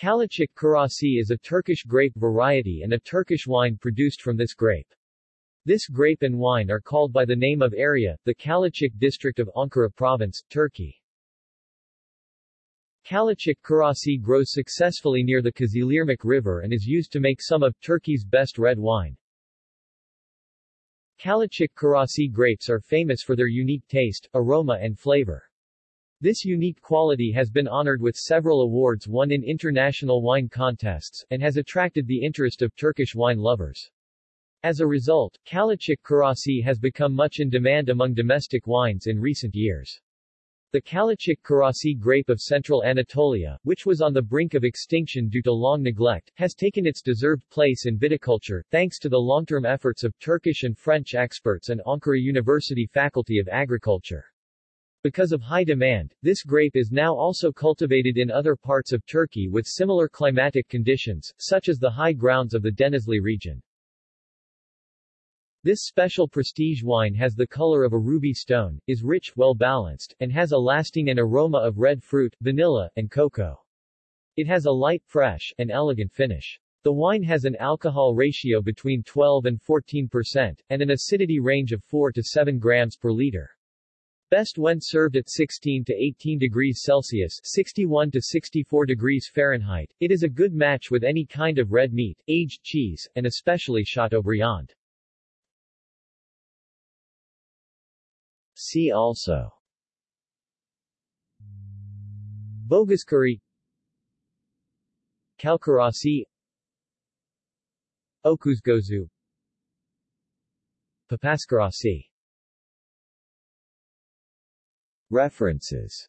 Kalecik Karası is a Turkish grape variety and a Turkish wine produced from this grape. This grape and wine are called by the name of area, the Kalecik district of Ankara province, Turkey. Kalecik Karası grows successfully near the Kızılırmak River and is used to make some of Turkey's best red wine. Kalecik Karası grapes are famous for their unique taste, aroma and flavor. This unique quality has been honored with several awards won in international wine contests, and has attracted the interest of Turkish wine lovers. As a result, Kalecik Karası has become much in demand among domestic wines in recent years. The Kalecik Karası grape of central Anatolia, which was on the brink of extinction due to long neglect, has taken its deserved place in viticulture, thanks to the long-term efforts of Turkish and French experts and Ankara University Faculty of Agriculture. Because of high demand, this grape is now also cultivated in other parts of Turkey with similar climatic conditions, such as the high grounds of the Denizli region. This special prestige wine has the color of a ruby stone, is rich, well-balanced, and has a lasting and aroma of red fruit, vanilla, and cocoa. It has a light, fresh, and elegant finish. The wine has an alcohol ratio between 12 and 14 percent, and an acidity range of 4 to 7 grams per liter. Best when served at 16 to 18 degrees Celsius 61 to 64 degrees Fahrenheit. It is a good match with any kind of red meat, aged cheese, and especially Chateaubriand. See also Boğazkırı Çalkarası Öküzgözü Papazkarası References